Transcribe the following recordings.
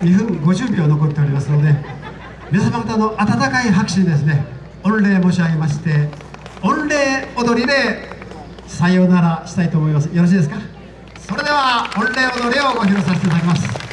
2分50秒残っておりますので皆様方の温かい拍手にですね御礼申し上げまして御礼踊りでさようならしたいと思います。よろしいですか？それでは御礼踊りをご披露させていただきます。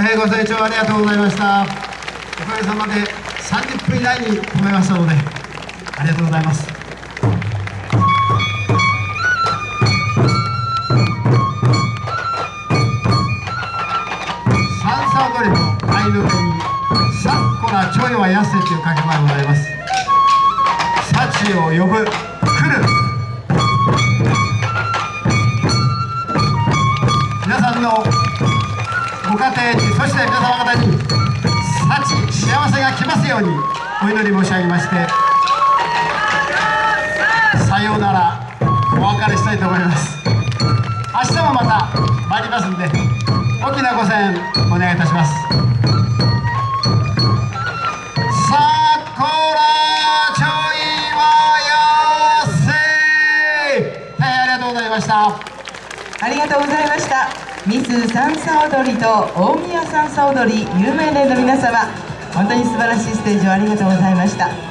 大変ご清聴ありがとうございました。おかげさまで30分以内に止めましたのでありがとうございます。三叉踊りの合いの手に「さっこらちょいはやせ」という掛け声がございます。幸を呼ぶ。そして皆様方に幸幸せが来ますようにお祈り申し上げましてさようならお別れしたいと思います明日もまた参りますんで大きなご声援お願いいたしますさこらちょいはやせ大変ありがとうございました。ありがとうございました。ミス三叉踊りと大宮三叉踊り有名連の皆様本当に素晴らしいステージをありがとうございました。